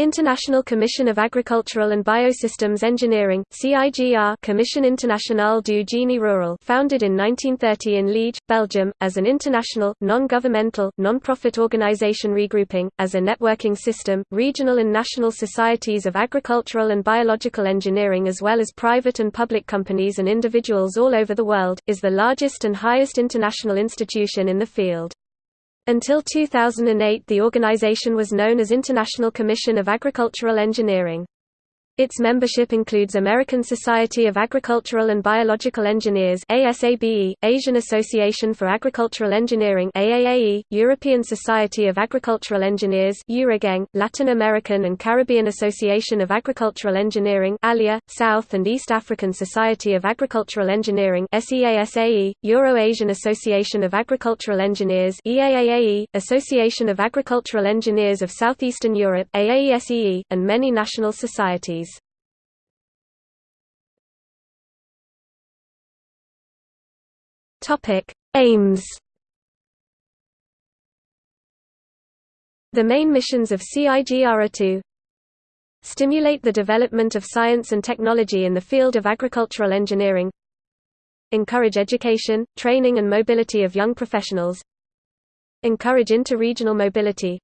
International Commission of Agricultural and Biosystems Engineering CIGR Commission Internationale du Génie Rural founded in 1930 in Liege, Belgium, as an international, non-governmental, non-profit organization regrouping, as a networking system, regional and national societies of agricultural and biological engineering as well as private and public companies and individuals all over the world, is the largest and highest international institution in the field. Until 2008 the organization was known as International Commission of Agricultural Engineering. Its membership includes American Society of Agricultural and Biological Engineers ASABE, Asian Association for Agricultural Engineering AAAE, European Society of Agricultural Engineers EURAGENG, Latin American and Caribbean Association of Agricultural Engineering ALIA, South and East African Society of Agricultural Engineering SEASAE, Euro-Asian Association of Agricultural Engineers EAAAE, Association of Agricultural Engineers of Southeastern Europe AAESEE, and many national societies. Topic: Aims. The main missions of CIGR are to stimulate the development of science and technology in the field of agricultural engineering, encourage education, training and mobility of young professionals, encourage inter-regional mobility,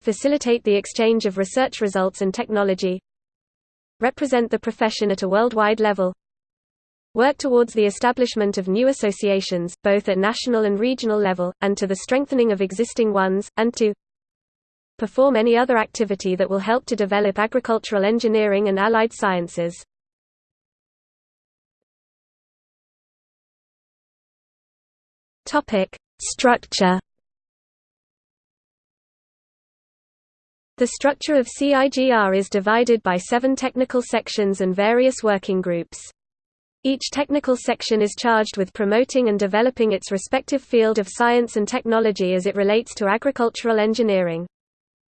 facilitate the exchange of research results and technology, represent the profession at a worldwide level, work towards the establishment of new associations, both at national and regional level, and to the strengthening of existing ones, and to perform any other activity that will help to develop agricultural engineering and allied sciences. Structure The structure of CIGR is divided by seven technical sections and various working groups. Each technical section is charged with promoting and developing its respective field of science and technology as it relates to agricultural engineering.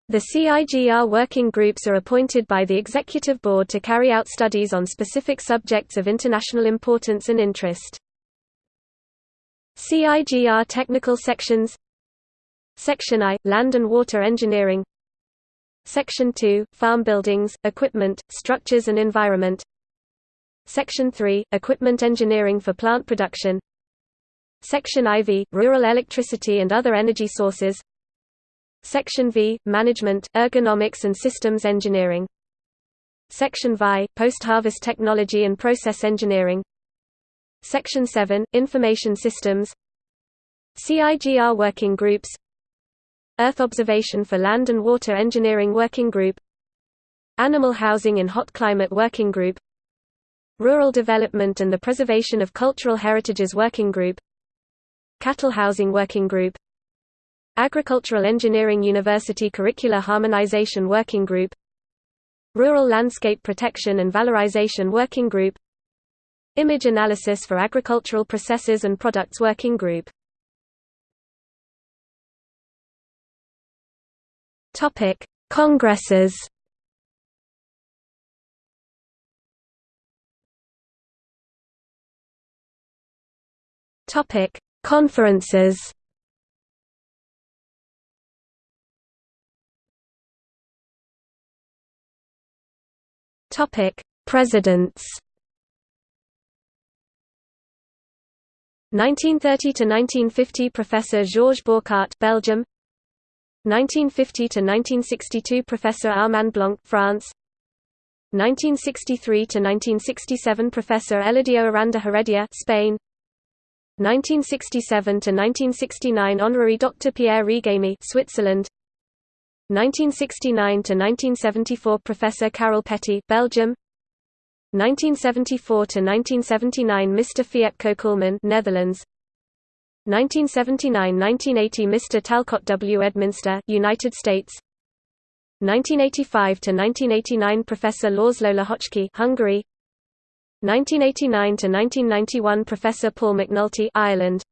The CIGR working groups are appointed by the Executive Board to carry out studies on specific subjects of international importance and interest. CIGR technical sections Section I – Land and Water Engineering Section 2 – Farm Buildings, Equipment, Structures and Environment Section 3 – Equipment engineering for plant production. Section IV – Rural electricity and other energy sources. Section V – Management, ergonomics and systems engineering. Section VI – Post-harvest technology and process engineering. Section 7 – Information systems. CIGR working groups. Earth observation for land and water engineering working group. Animal housing in hot climate working group Rural Development and the Preservation of Cultural Heritages Working Group Cattle Housing Working Group Agricultural Engineering University Curricular Harmonization Working Group Rural Landscape Protection and Valorization Working Group Image Analysis for Agricultural Processes and Products Working Group. Congresses Topic: Conferences. Topic: Presidents. 1930 to 1950 Professor Georges Bourcart Belgium 1950 to 1962 Professor Armand Blanc France 1963 to 1967 Professor Eladio Aranda Heredia Spain 1967–1969 Honorary Dr. Pierre Regamey Switzerland 1969–1974 Professor Carol Petty Belgium 1974–1979 Mr. Fiepko Kuhlmann Netherlands 1979–1980 Mr. Talcott W. Edminster United States 1985–1989 Professor László Lehocski Hungary 1989–1991 Professor Paul McNulty Ireland.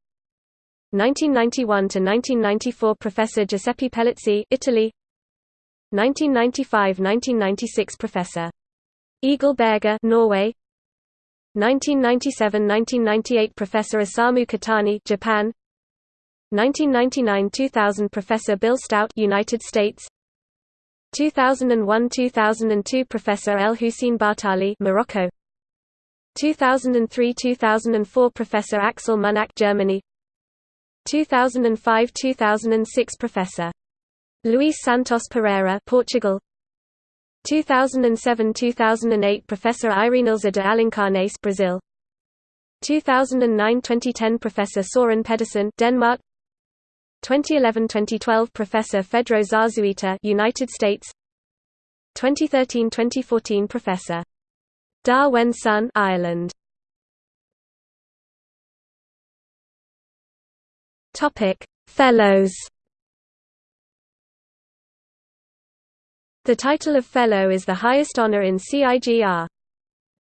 1991 to 1994 Professor Giuseppe Pellizzi Italy. 1995–1996 Professor Egil Berger Norway. 1997–1998 Professor Isamu Kitani Japan. 1999–2000 Professor Bill Stout United States. 2001–2002 Professor El Hussein Bartali Morocco 2003–2004 Professor Axel Munack Germany. 2005–2006 Professor Luis Santos Pereira Portugal. 2007–2008 Professor Irenilza de Alencarnes Brazil. 2009–2010 Professor Soren Pedersen Denmark. 2011-2012 Professor Fedro Zazueta United States. 2013-2014 Professor Da Wen Sun Ireland Topic Fellows The title of Fellow is the highest honor in CIGR.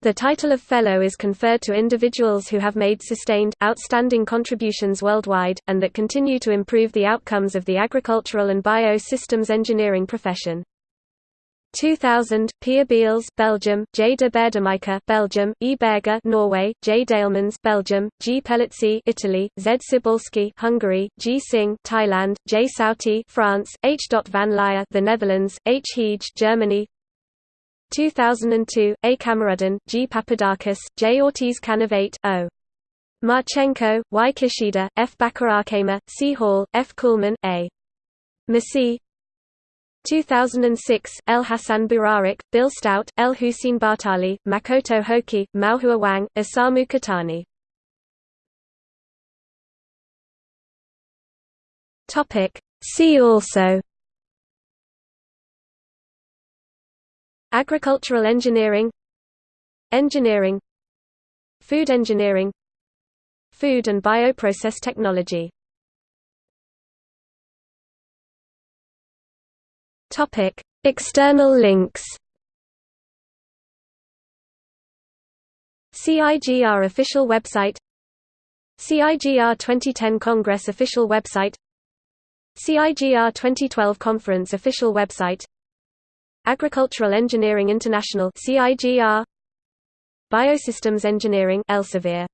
The title of Fellow is conferred to individuals who have made sustained, outstanding contributions worldwide, and that continue to improve the outcomes of the agricultural and bio-systems engineering profession. 2000 Pierre Beals Belgium J de Baerdemaeker Belgium E Berger Norway J Dalemans Belgium G Pellizzi Italy Z Sibolski Hungary G Singh Thailand J Sauti France H. van Lier the Netherlands H Heege Germany 2002, A. Camarudin, G. Papadakis, J. Ortiz Canavate, O. Marchenko, Y. Kishida, F. Bakarakema, C. Hall, F. Kuhlman, A. Masi 2006, El Hassan Burarik, Bill Stout, El Hussein Bartali, Makoto Hoki, Maohua Wang, Isamu Kitani See also. Agricultural engineering. Engineering. Food engineering. Food and bioprocess technology Topic: External links. CIGR official website. CIGR 2010 Congress official website. CIGR 2012 Conference official website. Agricultural Engineering International CIGR Biosystems Engineering Elsevier